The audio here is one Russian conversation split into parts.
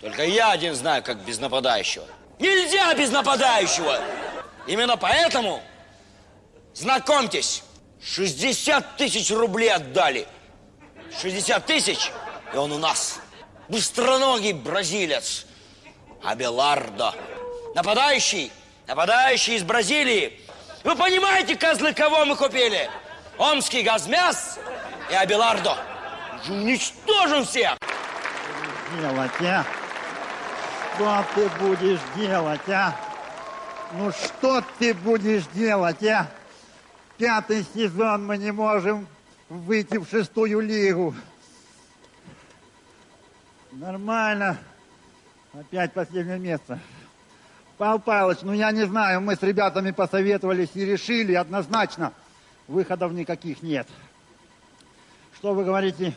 Только я один знаю, как без нападающего. Нельзя без нападающего! Именно поэтому, знакомьтесь, 60 тысяч рублей отдали. 60 тысяч, и он у нас. Быстроногий бразилец. Абелардо. Нападающий, нападающий из Бразилии. Вы понимаете, козлы, кого мы купили? Омский газмяс и Абелардо. Уничтожим всех! Делать, а? Что ты будешь делать, а? Ну что ты будешь делать, а? Пятый сезон мы не можем выйти в шестую лигу. Нормально. Опять последнее место. Павел Павлович, ну я не знаю, мы с ребятами посоветовались и решили однозначно, выходов никаких нет. Что вы говорите?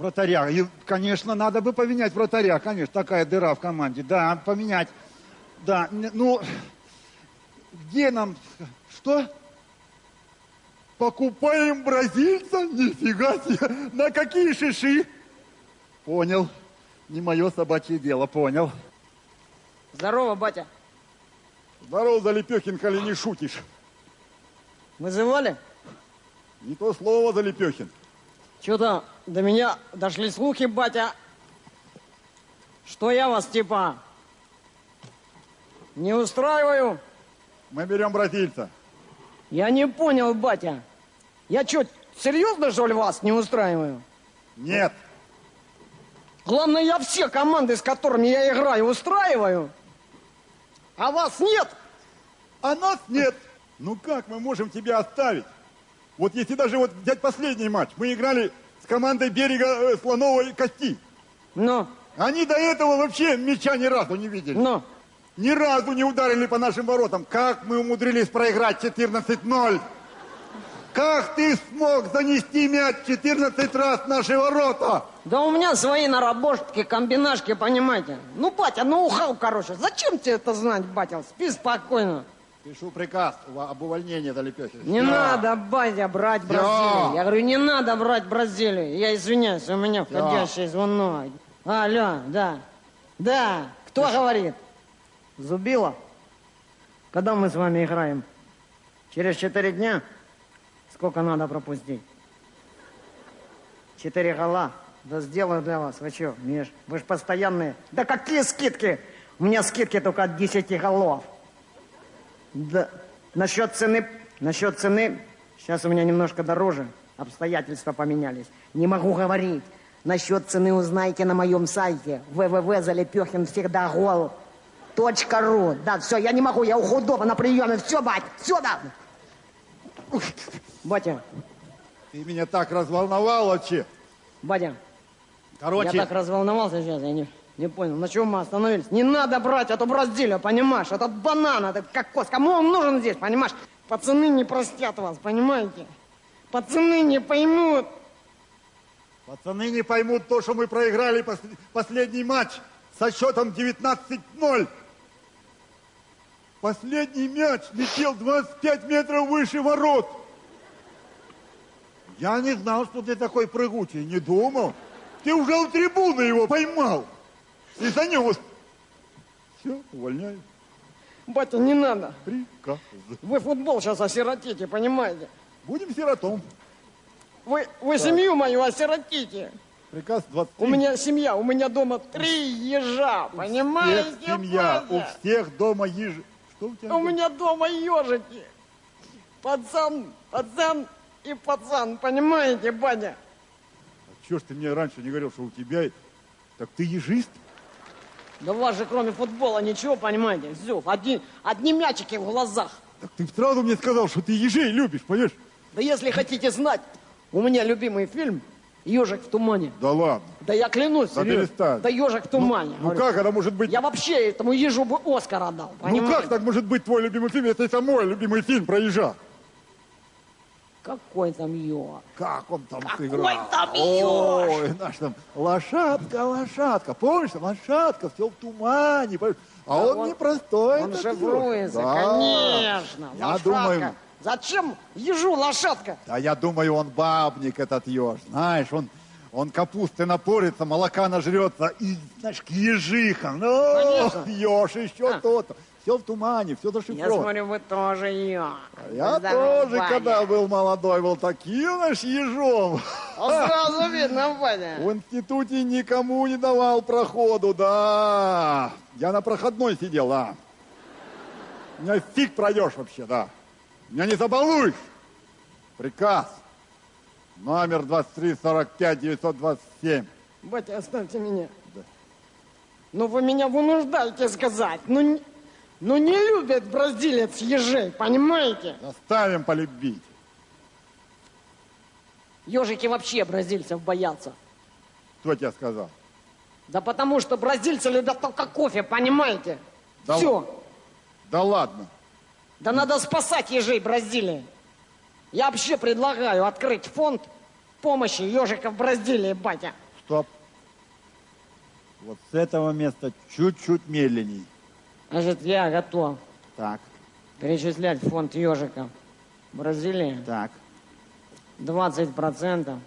Вратаря. И, конечно, надо бы поменять вратаря, конечно, такая дыра в команде. Да, поменять. Да, ну, где нам, что? Покупаем бразильца? Нифига себе! На какие шиши? Понял. Не мое собачье дело, понял. Здорово, батя. Здорово, Залепехин, коли не шутишь. Вызывали? Не то слово, Залепехин. Что-то до меня дошли слухи, батя, что я вас типа не устраиваю. Мы берем бразильца. Я не понял, батя. Я что, серьезно, что ли, вас не устраиваю? Нет. Главное, я все команды, с которыми я играю, устраиваю. А вас нет. А нас нет. Ну как мы можем тебя оставить? Вот если даже вот взять последний матч, мы играли с командой берега э, слоновой кости. Ну? Они до этого вообще мяча ни разу не видели. Ну? Ни разу не ударили по нашим воротам. Как мы умудрились проиграть 14-0? Как ты смог занести мяч 14 раз в наши ворота? Да у меня свои наработки, комбинашки, понимаете. Ну, батя, ноу-хау, короче. Зачем тебе это знать, батя? Спи спокойно. Пишу приказ об увольнении Далепехи. Не Всё. надо, батя, брать Бразилию. Я говорю, не надо брать Бразилию. Я извиняюсь, у меня входящий звонок. Алло, да. Да, кто говорит? Зубила. Когда мы с вами играем? Через четыре дня? Сколько надо пропустить? Четыре гола. Да сделаю для вас. Вы что, Миш? Вы же постоянные. Да какие скидки? У меня скидки только от 10 голов. Да. Насчет цены, насчет цены, сейчас у меня немножко дороже. Обстоятельства поменялись. Не могу говорить. Насчет цены узнаете на моем сайте www.залепехин всегда гол. Точка ру. Да, все, я не могу, я у худого на приеме. Все, бать, все, да. Батя, Ты меня так разволновал вообще. батя, Короче, я так разволновался сейчас, я не, не понял, на чем мы остановились. Не надо брать эту Бразилию, понимаешь? Этот банан, этот кокос, кому он нужен здесь, понимаешь? Пацаны не простят вас, понимаете? Пацаны не поймут. пацаны не поймут то, что мы проиграли пос- последний матч со счетом 19-0. Последний мяч летел 25 метров выше ворот. Я не знал, что ты такой прыгучий, не думал. Ты уже у трибуны его поймал и занес. Все, увольняю. Батя, не надо. Приказ. Вы футбол сейчас осиротите, понимаете? Будем сиротом. Вы, вы семью мою осиротите. Приказ 23. У меня семья, у меня дома три ежа, понимаете? всех семья, у всех дома ежи. Что у тебя? У меня дома ежики. Пацан, пацан и пацан, понимаете, батя? Чего ж ты мне раньше не говорил, что у тебя... Так ты ежист? Да у вас же кроме футбола ничего, понимаете, Зюф, одни, одни мячики в глазах. Так ты сразу мне сказал, что ты ежей любишь, понимаешь? Да если хотите знать, у меня любимый фильм «Ежик в тумане». Да ладно. Да я клянусь, Да перестань. Да ежик в тумане. Ну Говорю. как это может быть? Я вообще этому ежу бы Оскар отдал, Ну понимаете? как так может быть твой любимый фильм, если это мой любимый фильм про ежа? Какой там еж? Как он там Какой сыграл? там Ой, наш там лошадка, лошадка. Помнишь, лошадка, все в тумане. А Да он, он- непростой. Он шифруется, еж. Да. конечно. Я лошадка. думаю, Зачем ежу лошадка? а я думаю, он бабник этот еж. Знаешь, он, Он капусты напорится, молока нажрется и, знаешь, к ежихам. Ну, еж, еще А. то-то. Все в тумане, все Я зашифровано. смотрю, вы тоже ё. Я Здорово, тоже, Ваня. когда был молодой, был таким наш ежом. А сразу видно, Ваня. В институте никому не давал проходу, да. Я на проходной сидел, а. Меня фиг пройдешь вообще, да. Меня не забалуешь. Приказ. Номер 23-45-927. Батя, оставьте меня. Ну вы меня вынуждаете сказать. Ну, ну не любит бразилец ежей, понимаете? Заставим полюбить. Ежики вообще бразильцев боятся. Кто тебе сказал? Да потому что бразильцы любят только кофе, понимаете? Да Все. Да ладно. Да надо спасать ежей Бразилии. Я вообще предлагаю открыть фонд помощи ежиков Бразилии, батя. Стоп. Вот с этого места чуть-чуть медленней. Значит, я готов Так, перечислять в фонд ежиков Бразилии так. 20%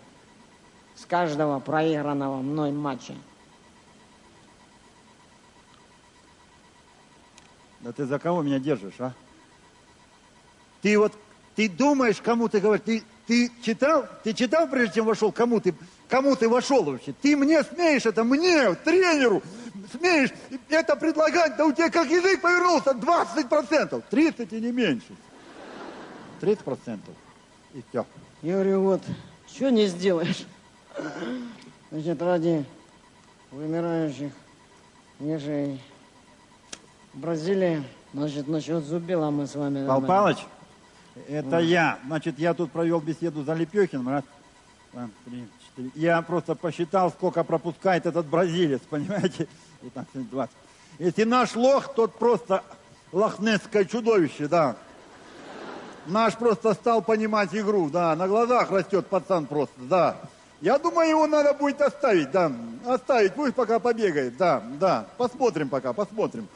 с каждого проигранного мной матча. Да ты за кого меня держишь, а? Ты вот, ты думаешь, кому ты говоришь, ты, ты читал, ты читал, прежде чем вошел, кому ты, кому ты вошел вообще? Ты мне смеешь это, мне, тренеру, смеешь это предлагать, да у тебя как язык повернулся, 20%, 30 и не меньше. 30% и все. Я говорю, вот, что не сделаешь? Значит, ради вымирающих ежей Бразилии, значит, насчет зубила мы с вами... Пал. Палыч, это я. Значит, я тут провел беседу за Лепехиным. Раз, два, три, четыре. Я просто посчитал, сколько пропускает этот бразилец, понимаете? 15, 20. Если наш лох, тот просто лохнесское чудовище, да. Наш просто стал понимать игру, да. На глазах растет пацан просто, да. Я думаю, его надо будет оставить, да. Оставить, пусть пока побегает, да, да. Посмотрим пока, посмотрим.